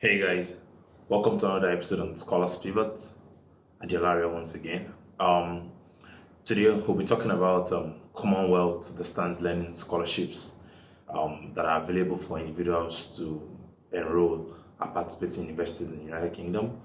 Hey guys, welcome to another episode on Scholars Pivot. Adelaria once again. Um, today we'll be talking about um, Commonwealth distance learning scholarships um, that are available for individuals to enroll at participating universities in the United Kingdom.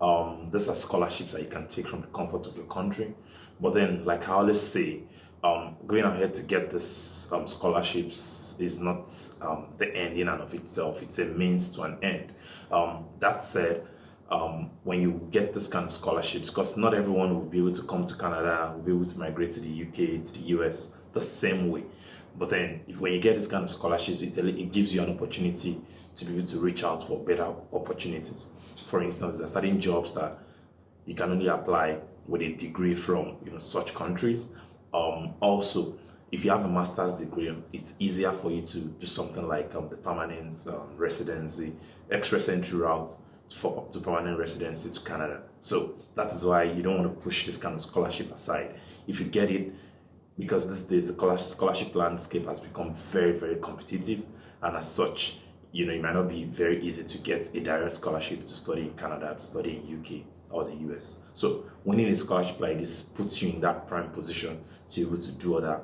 Um, these are scholarships that you can take from the comfort of your country. But then, like I always say, um, going ahead to get this um, scholarships is not um, the end in and of itself. It's a means to an end. Um, that said, um, when you get this kind of scholarships, because not everyone will be able to come to Canada, will be able to migrate to the UK, to the US the same way. But then, if when you get this kind of scholarships, it, it gives you an opportunity to be able to reach out for better opportunities. For instance, there are certain jobs that you can only apply with a degree from you know such countries. Um, also, if you have a master's degree, it's easier for you to do something like um, the permanent um, residency, express entry route for to permanent residency to Canada. So that is why you don't want to push this kind of scholarship aside. If you get it, because these days the scholarship landscape has become very, very competitive, and as such, you know, it might not be very easy to get a direct scholarship to study in Canada, to study in UK or the US. So winning a scholarship like this puts you in that prime position to be able to do other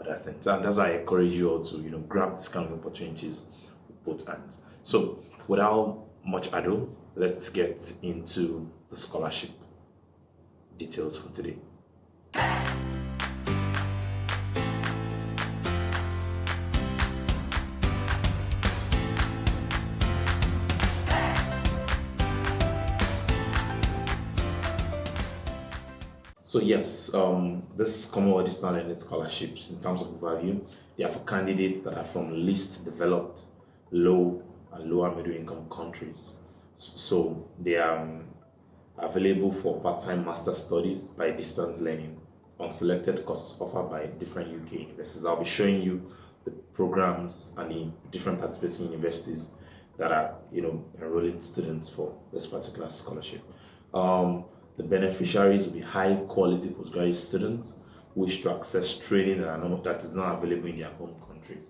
other things. And that's why I encourage you all to, you know, grab these kind of opportunities with both hands. So without much ado, let's get into the scholarship details for today. So yes, um, this Commonwealth Distance Scholarships, in terms of value, they are for candidates that are from least developed, low and lower middle income countries. So they are um, available for part-time master studies by distance learning on selected courses offered by different UK universities. I'll be showing you the programs and the different participating universities that are, you know, enrolling students for this particular scholarship. Um, the beneficiaries will be high quality postgraduate students who wish to access training that is not available in their home countries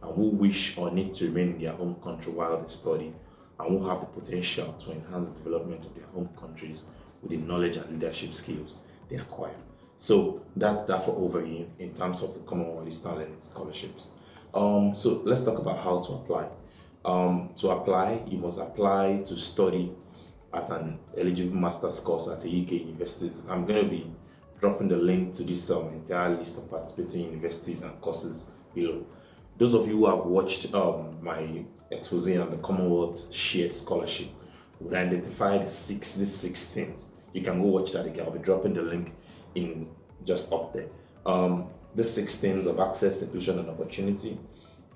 and who wish or need to remain in their home country while they study and who have the potential to enhance the development of their home countries with the knowledge and leadership skills they acquire. So that's that for overview in terms of the Commonwealth Distance Learning Scholarships. Um, so let's talk about how to apply. Um, to apply, you must apply to study at an eligible master's course at the UK universities. I'm going to be dropping the link to this um, entire list of participating universities and courses below. Those of you who have watched um, my expose on the Commonwealth Shared Scholarship would identify the six, these six things. You can go watch that again. I'll be dropping the link in just up there. Um, the six things of access, inclusion, and opportunity,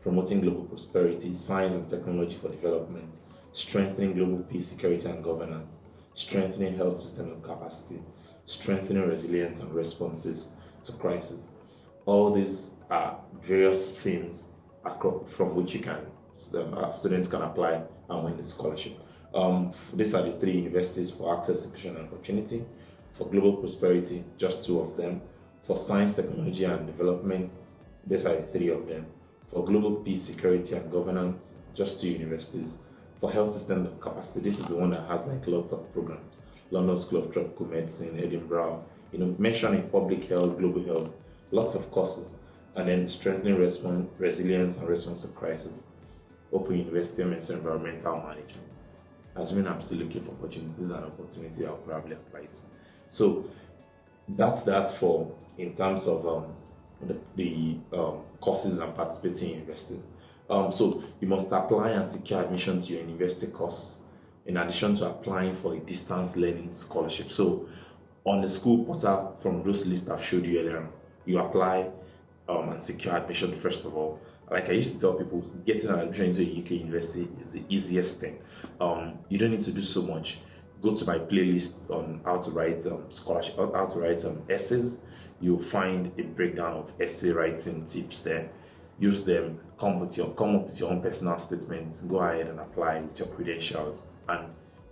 promoting global prosperity, science and technology for development, strengthening global peace, security, and governance, strengthening health system and capacity, strengthening resilience and responses to crisis. All these are various themes from which you can uh, students can apply and win the scholarship. Um, these are the three universities for access, inclusion, and opportunity. For global prosperity, just two of them. For science, technology, and development, these are the three of them. For global peace, security, and governance, just two universities for health system capacity, this is the one that has like lots of programs. London School of Tropical Medicine, Edinburgh, you know, mentioning public health, global health, lots of courses, and then strengthening response, resilience and response to crisis. Open University of Environmental Management. Assuming I'm still looking for opportunities and opportunity I'll probably apply to. So that's that for in terms of um, the, the um, courses and participating universities. Um, so you must apply and secure admission to your university course in addition to applying for a distance learning scholarship. So on the school portal from those lists I've showed you earlier, you apply um, and secure admission first of all. Like I used to tell people, getting an admission into a UK university is the easiest thing. Um, you don't need to do so much. Go to my playlist on how to write um, scholarship, how to write um, essays. You'll find a breakdown of essay writing tips there use them, come with your come up with your own personal statements, go ahead and apply with your credentials, and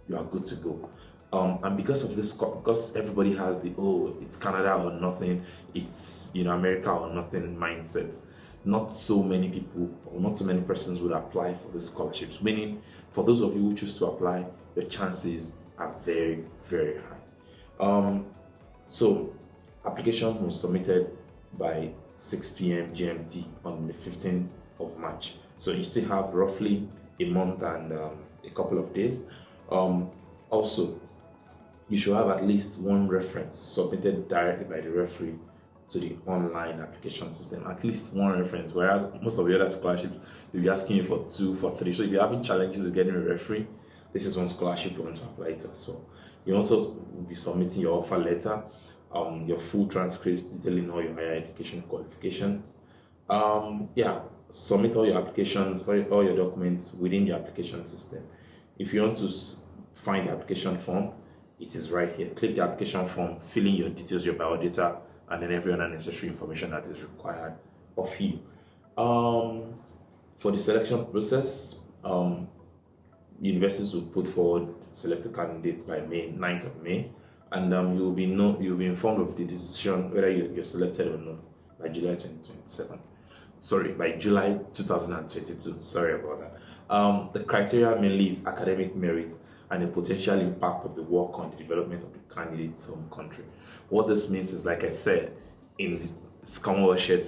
you are good to go. Um, and because of this, because everybody has the oh, it's Canada or nothing, it's you know America or nothing mindset. not so many people or not so many persons would apply for the scholarships. Meaning, for those of you who choose to apply, your chances are very, very high. Um, so, applications be submitted by 6 p.m. GMT on the 15th of March. So you still have roughly a month and um, a couple of days. Um, also, you should have at least one reference submitted directly by the referee to the online application system. At least one reference, whereas most of the other scholarships will be asking you for two, for three. So if you're having challenges with getting a referee, this is one scholarship you want to apply to as well. You also will be submitting your offer letter, um, your full transcripts detailing all your higher education qualifications. Um, yeah, submit all your applications, all, all your documents within the application system. If you want to find the application form, it is right here. Click the application form, fill in your details, your biodata, and then every other necessary information that is required of you. Um, for the selection process, um, universities will put forward selected candidates by May 9th of May, and um, you will be know, you will be informed of the decision whether you, you're selected or not by July 2027 sorry, by July 2022. Sorry about that. Um, the criteria mainly is academic merit and the potential impact of the work on the development of the candidate's home country. What this means is, like I said, in Shared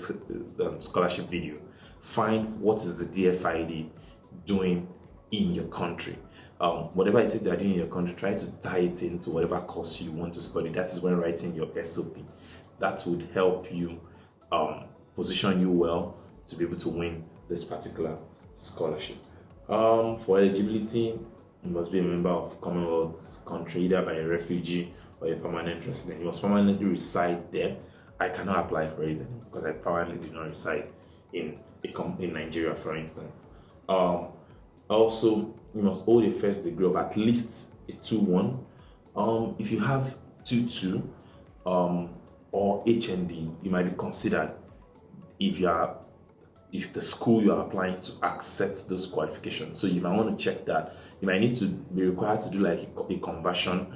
um, Scholarship video, find what is the DFID doing in your country. Um, whatever it is they're doing in your country, try to tie it into whatever course you want to study. That is when writing your SOP. That would help you um, position you well to be able to win this particular scholarship. Um, for eligibility, you must be a member of Commonwealth country, either by a refugee or a permanent resident. You must permanently reside there. I cannot apply for it because I permanently do not reside in in Nigeria, for instance. Um, also, you must hold a first degree of at least a 2-1. Um, if you have 2-2 um, or HND, you might be considered if you are if the school you are applying to accepts those qualifications. So you might want to check that. You might need to be required to do like a, a conversion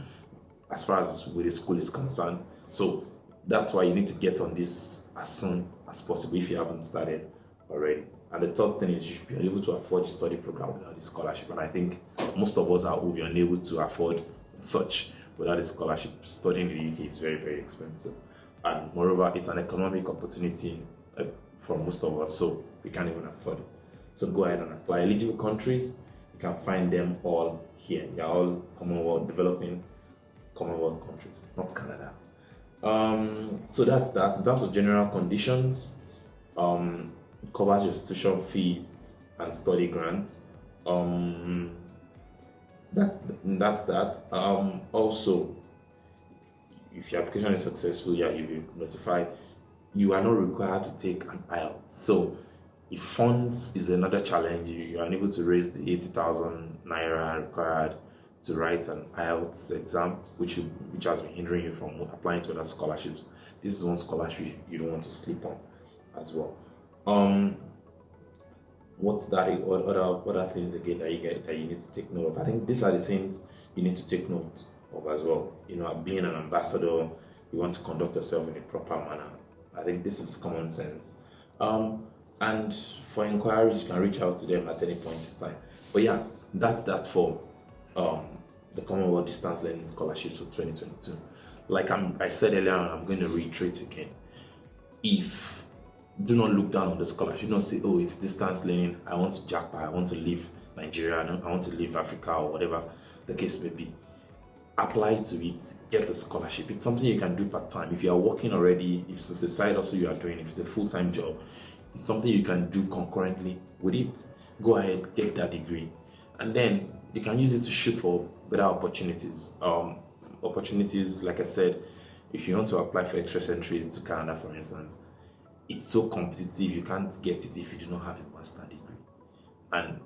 as far as with the school is concerned. So that's why you need to get on this as soon as possible if you haven't started already. And the third thing is you should be able to afford the study program without the scholarship. And I think most of us are will be unable to afford such without a scholarship. Studying in the UK is very, very expensive. And moreover, it's an economic opportunity uh, for most of us, so we can't even afford it. So go ahead and apply. Eligible countries, you can find them all here. They're all Commonwealth developing Commonwealth countries, not Canada. Um, so that's that. In terms of general conditions, um, covers your tuition fees and study grants. Um, that's that's that. Um, also, if your application is successful, yeah, you'll be notified you are not required to take an IELTS. So if funds is another challenge, you are unable to raise the 80,000 naira required to write an IELTS exam, which you, which has been hindering you from applying to other scholarships. This is one scholarship you don't want to sleep on as well. Um, what's that? What other other things again that you get that you need to take note of? I think these are the things you need to take note of as well. You know, being an ambassador, you want to conduct yourself in a proper manner I think this is common sense. Um, and for inquiries, you can reach out to them at any point in time. But yeah, that's that for um, the Commonwealth Distance Learning Scholarships for 2022. Like I'm, I said earlier I'm going to reiterate again. If do not look down on the scholarship, don't say, oh, it's distance learning. I want to jackpot. I want to leave Nigeria. I want to leave Africa or whatever the case may be apply to it, get the scholarship. It's something you can do part time. If you are working already, if it's a side also you are doing, if it's a full time job, it's something you can do concurrently with it. Go ahead, get that degree, and then you can use it to shoot for better opportunities. Um, opportunities, like I said, if you want to apply for express entry to Canada, for instance, it's so competitive you can't get it if you do not have a master degree, and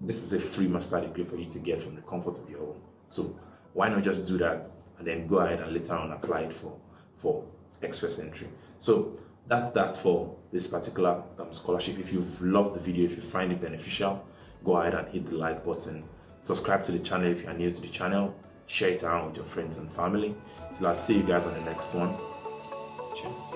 this is a free master degree for you to get from the comfort of your home. So why not just do that and then go ahead and later on apply it for for express entry? So that's that for this particular um, scholarship. If you've loved the video if you find it beneficial go ahead and hit the like button. Subscribe to the channel if you're new to the channel. Share it around with your friends and family. So i'll see you guys on the next one. Cheers